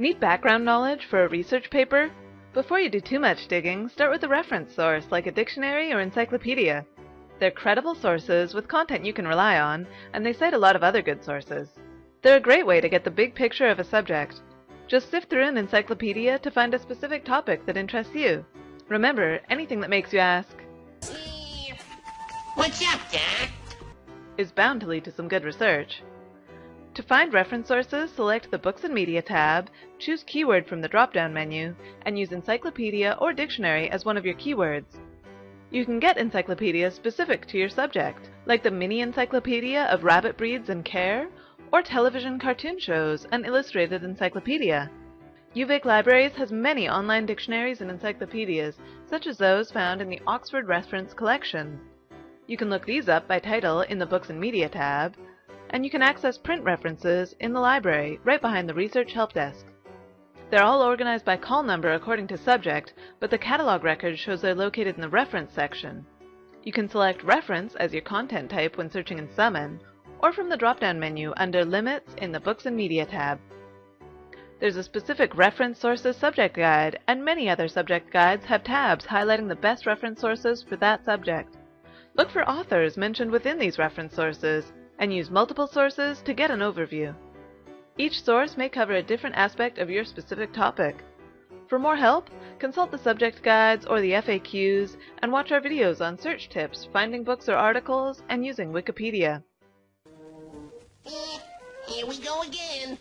Need background knowledge for a research paper? Before you do too much digging, start with a reference source like a dictionary or encyclopedia. They're credible sources with content you can rely on, and they cite a lot of other good sources. They're a great way to get the big picture of a subject. Just sift through an encyclopedia to find a specific topic that interests you. Remember, anything that makes you ask, What's up, Doc? is bound to lead to some good research. To find reference sources, select the Books and Media tab, choose Keyword from the drop-down menu, and use Encyclopedia or Dictionary as one of your keywords. You can get encyclopedias specific to your subject, like the Mini Encyclopedia of Rabbit Breeds and Care, or television cartoon shows, an illustrated encyclopedia. UVic Libraries has many online dictionaries and encyclopedias, such as those found in the Oxford Reference Collection. You can look these up by title in the Books and Media tab, and you can access print references in the library right behind the Research Help Desk. They're all organized by call number according to subject, but the catalog record shows they're located in the reference section. You can select reference as your content type when searching in Summon, or from the drop-down menu under Limits in the Books and Media tab. There's a specific reference sources subject guide, and many other subject guides have tabs highlighting the best reference sources for that subject. Look for authors mentioned within these reference sources, and use multiple sources to get an overview. Each source may cover a different aspect of your specific topic. For more help, consult the subject guides or the FAQs, and watch our videos on search tips, finding books or articles, and using Wikipedia. Here we go again.